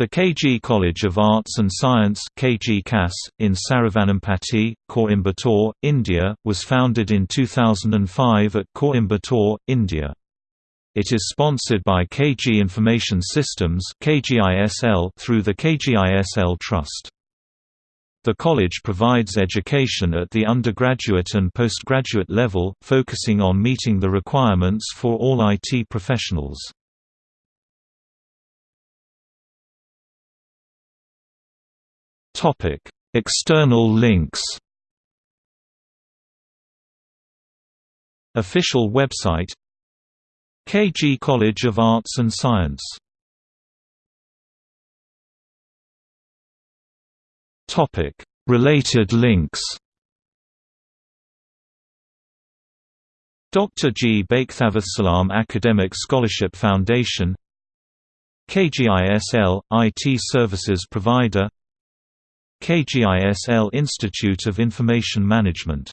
The KG College of Arts and Science KG CAS, in Saravanampatti, Coimbatore, India, was founded in 2005 at Coimbatore, India. It is sponsored by KG Information Systems through the KGISL Trust. The college provides education at the undergraduate and postgraduate level, focusing on meeting the requirements for all IT professionals. External links. Official website KG College of Arts and Science Topic: Related links. Dr. G. Bakhthavatsalam Academic Scholarship Foundation KGISL – IT Services Provider KGISL Institute of Information Management